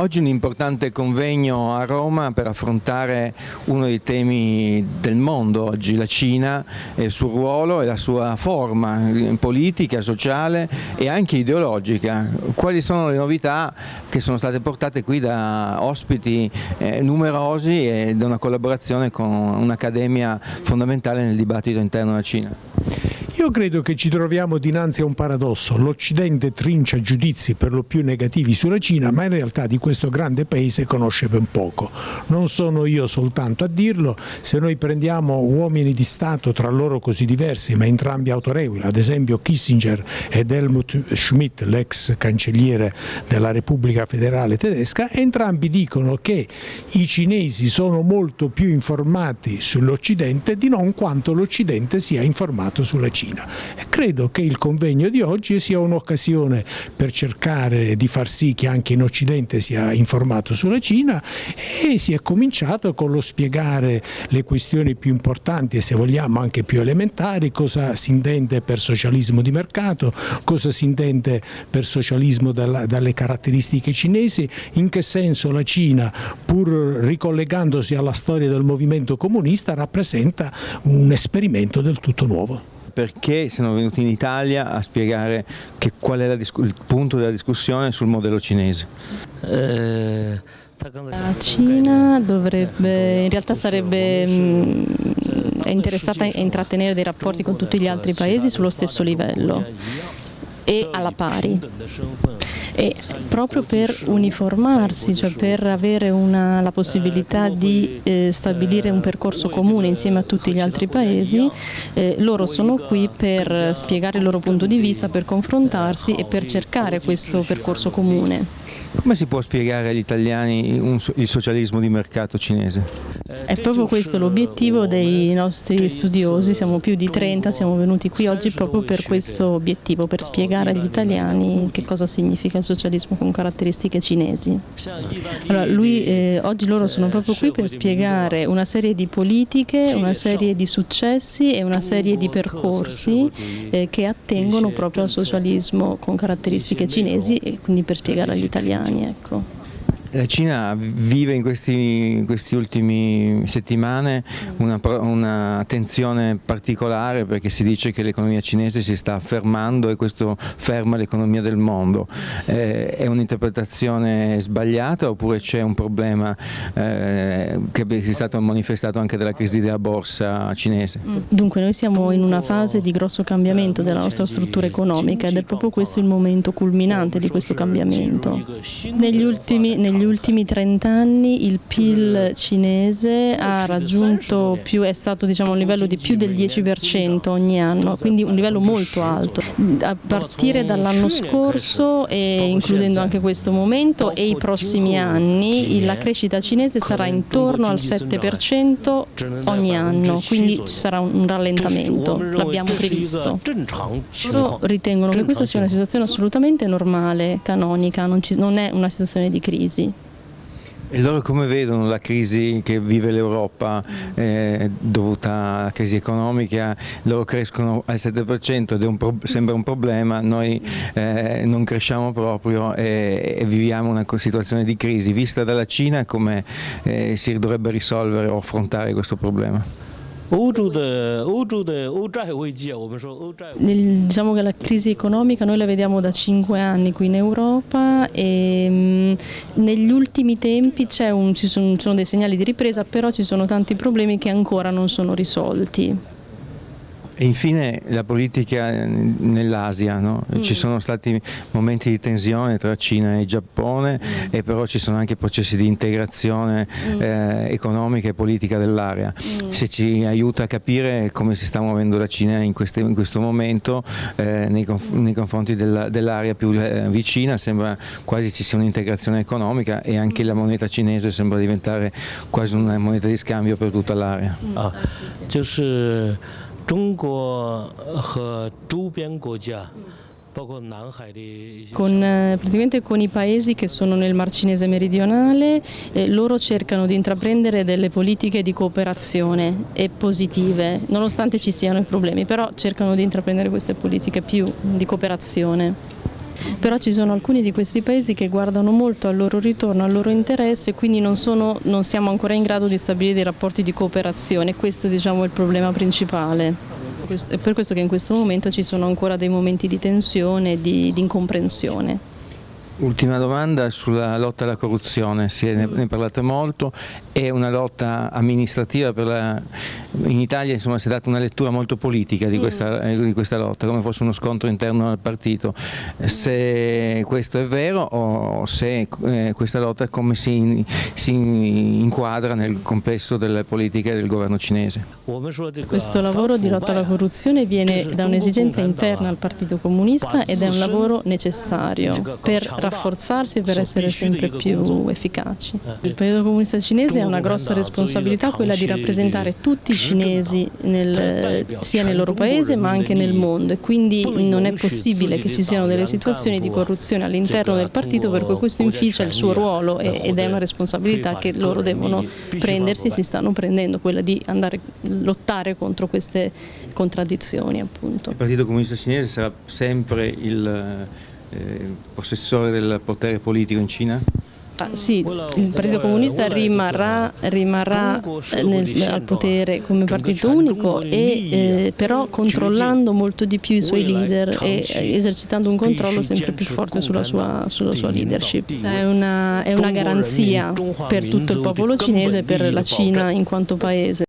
Oggi un importante convegno a Roma per affrontare uno dei temi del mondo oggi, la Cina e il suo ruolo e la sua forma politica, sociale e anche ideologica. Quali sono le novità che sono state portate qui da ospiti eh, numerosi e da una collaborazione con un'accademia fondamentale nel dibattito interno della Cina? Io credo che ci troviamo dinanzi a un paradosso. L'Occidente trincia giudizi per lo più negativi sulla Cina, ma in realtà di questo grande paese conosce ben poco. Non sono io soltanto a dirlo, se noi prendiamo uomini di Stato tra loro così diversi, ma entrambi autorevoli, ad esempio Kissinger ed Helmut Schmidt, l'ex cancelliere della Repubblica Federale Tedesca, entrambi dicono che i cinesi sono molto più informati sull'Occidente di non quanto l'Occidente sia informato sulla Cina. Cina. E credo che il convegno di oggi sia un'occasione per cercare di far sì che anche in Occidente sia informato sulla Cina e si è cominciato con lo spiegare le questioni più importanti e se vogliamo anche più elementari, cosa si intende per socialismo di mercato, cosa si intende per socialismo dalle caratteristiche cinesi, in che senso la Cina, pur ricollegandosi alla storia del movimento comunista, rappresenta un esperimento del tutto nuovo perché sono venuti in Italia a spiegare qual è il punto della discussione sul modello cinese. Eh, la Cina dovrebbe, in realtà sarebbe mh, è interessata a intrattenere dei rapporti con tutti gli altri paesi sullo stesso livello e alla pari e proprio per uniformarsi, cioè per avere una, la possibilità di eh, stabilire un percorso comune insieme a tutti gli altri paesi, eh, loro sono qui per spiegare il loro punto di vista, per confrontarsi e per cercare questo percorso comune. Come si può spiegare agli italiani un, il socialismo di mercato cinese? È proprio questo l'obiettivo dei nostri studiosi, siamo più di 30, siamo venuti qui oggi proprio per questo obiettivo, per spiegare agli italiani che cosa significa il socialismo con caratteristiche cinesi. Allora, lui, eh, oggi loro sono proprio qui per spiegare una serie di politiche, una serie di successi e una serie di percorsi eh, che attengono proprio al socialismo con caratteristiche cinesi e quindi per spiegare agli italiani. Ecco. La Cina vive in queste ultime settimane una, una, tensione particolare perché si dice che l'economia cinese si sta affermando e questo ferma l'economia del mondo. Eh, è un'interpretazione sbagliata oppure c'è un problema eh, che è stato manifestato anche dalla crisi della borsa cinese? Mm. Dunque noi siamo in una fase di grosso cambiamento della nostra struttura economica ed è proprio questo il momento culminante di questo cambiamento. Negli ultimi, negli negli ultimi 30 anni il PIL cinese più, è stato diciamo, un livello di più del 10% ogni anno, quindi un livello molto alto. A partire dall'anno scorso e includendo anche questo momento e i prossimi anni la crescita cinese sarà intorno al 7% ogni anno, quindi ci sarà un rallentamento, l'abbiamo previsto. Loro ritengono che questa sia una situazione assolutamente normale, canonica, non, ci, non è una situazione di crisi. E loro come vedono la crisi che vive l'Europa eh, dovuta alla crisi economica? Loro crescono al 7% ed un sembra un problema, noi eh, non cresciamo proprio e, e, viviamo una situazione di crisi. Vista dalla Cina come eh, si dovrebbe risolvere o affrontare questo problema? Diciamo che la crisi economica noi la vediamo da cinque anni qui in Europa e negli ultimi tempi un, ci, sono, sono dei segnali di ripresa però ci sono tanti problemi che ancora non sono risolti. E infine la politica nell'Asia, no? mm. ci sono stati momenti di tensione tra Cina e Giappone mm. e però ci sono anche processi di integrazione mm. eh, economica e politica dell'area. Mm. Se ci aiuta a capire come si sta muovendo la Cina in, queste, in questo momento eh, nei, conf nei, confronti dell'area dell più eh, vicina sembra quasi ci sia un'integrazione economica e anche la moneta cinese sembra diventare quasi una moneta di scambio per tutta l'area. Ah, 中国和周边国家 con, eh, praticamente con i paesi che sono nel Mar Cinese meridionale, eh, loro cercano di intraprendere delle politiche di cooperazione e positive, nonostante ci siano i problemi, però cercano di intraprendere queste politiche più di cooperazione. però ci sono alcuni di questi paesi che guardano molto al loro ritorno, al loro interesse quindi non, sono, non siamo ancora in grado di stabilire dei rapporti di cooperazione, questo diciamo, è il problema principale. È per questo che in questo momento ci sono ancora dei momenti di tensione e di, di incomprensione. Ultima domanda sulla lotta alla corruzione, ne, mm. ne parlate molto, è una lotta amministrativa, la, in Italia insomma, si è data una lettura molto politica di mm. questa, di questa, lotta, come fosse uno scontro interno al partito. Se questo è vero o se eh, questa lotta come si, si, inquadra nel complesso delle politiche del governo cinese? Questo lavoro di lotta alla corruzione viene da un'esigenza interna al Partito Comunista ed è un lavoro necessario per rafforzarsi per essere sempre più efficaci. Il Partito Comunista Cinese ha una grossa responsabilità, quella di rappresentare tutti i cinesi nel, sia nel loro paese ma anche nel mondo. E quindi non è possibile che ci siano delle situazioni di corruzione all'interno del partito per cui questo inficia il suo ruolo ed è una responsabilità che loro devono prendersi, si stanno prendendo, quella di andare a lottare contro queste contraddizioni appunto. Il Partito Comunista Cinese sarà sempre il eh, possessore del potere politico in Cina? Ah, sì, il Partito Comunista rimarrà, rimarrà nel, al potere come partito unico, e, eh, però controllando molto di più i suoi leader e esercitando un controllo sempre più forte sulla sua, sulla sua leadership. È una, è una garanzia per tutto il popolo cinese e per la Cina in quanto paese.